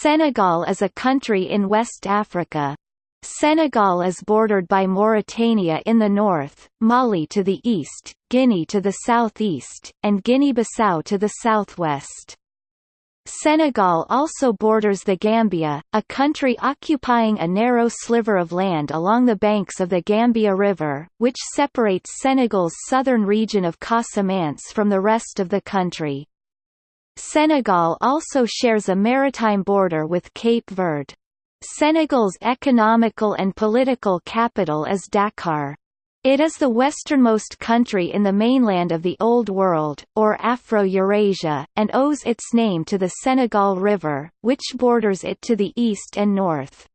Senegal is a country in West Africa. Senegal is bordered by Mauritania in the north, Mali to the east, Guinea to the southeast, and Guinea-Bissau to the southwest. Senegal also borders the Gambia, a country occupying a narrow sliver of land along the banks of the Gambia River, which separates Senegal's southern region of Casamance from the rest of the country. Senegal also shares a maritime border with Cape Verde. Senegal's economical and political capital is Dakar. It is the westernmost country in the mainland of the Old World, or Afro-Eurasia, and owes its name to the Senegal River, which borders it to the east and north.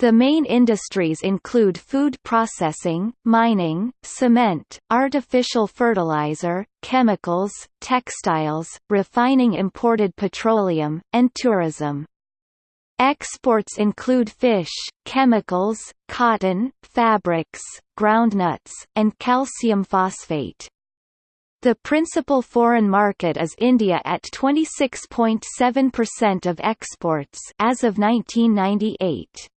The main industries include food processing, mining, cement, artificial fertilizer, chemicals, textiles, refining imported petroleum, and tourism. Exports include fish, chemicals, cotton, fabrics, groundnuts, and calcium phosphate. The principal foreign market is India at 26.7% of exports as of 1998.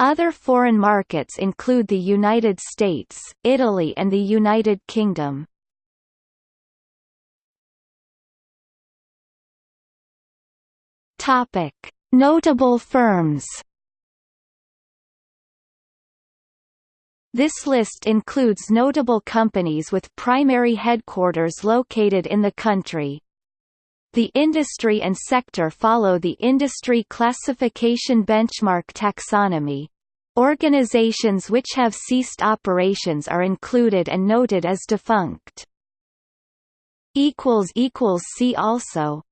Other foreign markets include the United States, Italy and the United Kingdom. Topic: Notable firms. This list includes notable companies with primary headquarters located in the country. The industry and sector follow the Industry Classification Benchmark taxonomy. Organizations which have ceased operations are included and noted as defunct. See also